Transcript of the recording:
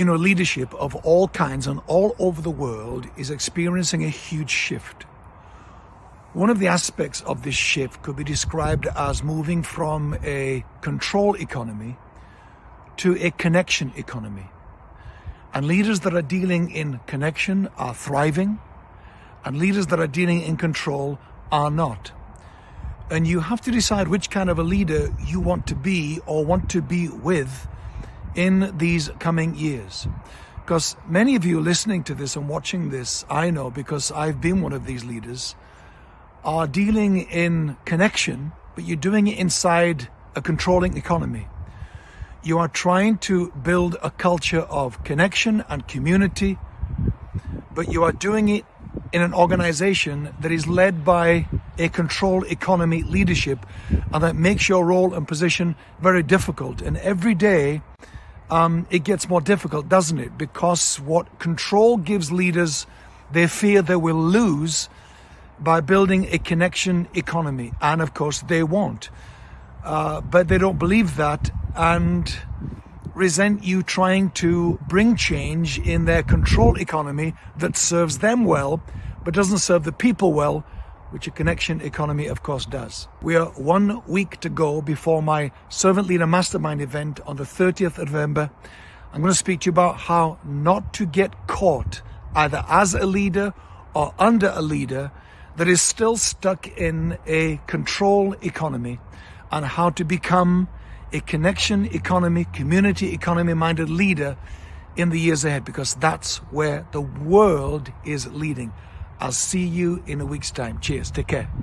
You know, leadership of all kinds and all over the world is experiencing a huge shift. One of the aspects of this shift could be described as moving from a control economy to a connection economy. And leaders that are dealing in connection are thriving, and leaders that are dealing in control are not. And you have to decide which kind of a leader you want to be or want to be with in these coming years. Because many of you listening to this and watching this, I know because I've been one of these leaders, are dealing in connection, but you're doing it inside a controlling economy. You are trying to build a culture of connection and community, but you are doing it in an organization that is led by a control economy leadership and that makes your role and position very difficult. And every day um, it gets more difficult, doesn't it? Because what control gives leaders, they fear they will lose by building a connection economy. And of course, they won't. Uh, but they don't believe that and resent you trying to bring change in their control economy that serves them well, but doesn't serve the people well, which a connection economy, of course, does. We are one week to go before my Servant Leader Mastermind event on the 30th of November. I'm going to speak to you about how not to get caught either as a leader or under a leader that is still stuck in a control economy and how to become a connection economy, community economy minded leader in the years ahead because that's where the world is leading. I'll see you in a week's time. Cheers. Take care.